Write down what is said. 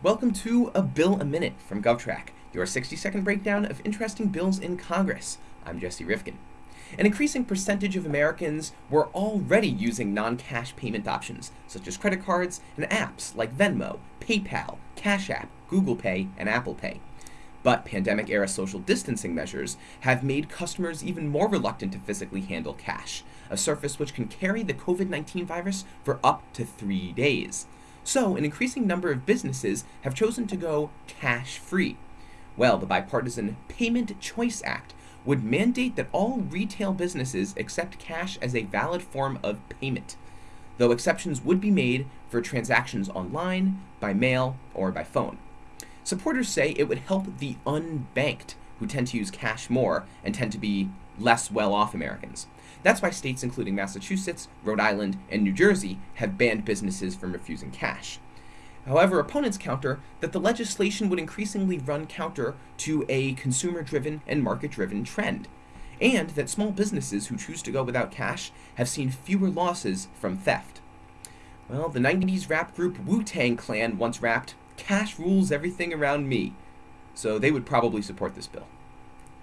Welcome to A Bill a Minute from GovTrack, your 60 second breakdown of interesting bills in Congress. I'm Jesse Rifkin. An increasing percentage of Americans were already using non cash payment options, such as credit cards and apps like Venmo, PayPal, Cash App, Google Pay, and Apple Pay. But pandemic era social distancing measures have made customers even more reluctant to physically handle cash, a surface which can carry the COVID 19 virus for up to three days. So, an increasing number of businesses have chosen to go cash free. Well, the bipartisan Payment Choice Act would mandate that all retail businesses accept cash as a valid form of payment, though exceptions would be made for transactions online, by mail, or by phone. Supporters say it would help the unbanked, who tend to use cash more and tend to be less well off Americans. That's why states including Massachusetts, Rhode Island, and New Jersey have banned businesses from refusing cash. However, opponents counter that the legislation would increasingly run counter to a consumer driven and market driven trend, and that small businesses who choose to go without cash have seen fewer losses from theft. Well, the 90s rap group Wu Tang Clan once rapped, Cash rules everything around me, so they would probably support this bill.